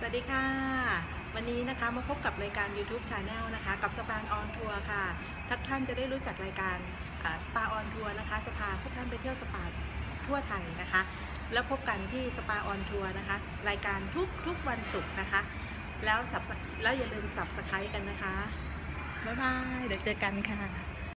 สวัสดีค่ะ วันนี้นะคะมาพบกับรายการ YouTube Channel นะคะกับ Spa on Tour ค่ะทุกท่านจะได้รู้จักรายการ Spa on Tour นะคะจะพาทุกท่านไปเที่ยวสปาทั่วไทยนะคะ แล้วพบกันที่ Spa on Tour นะคะ รายการทุกทุกวันศุกร์นะคะ แล้ว sub แล้วอย่าลืม subscribe กันนะคะบ๊ายบายเดี๋ยวเจอกันค่ะ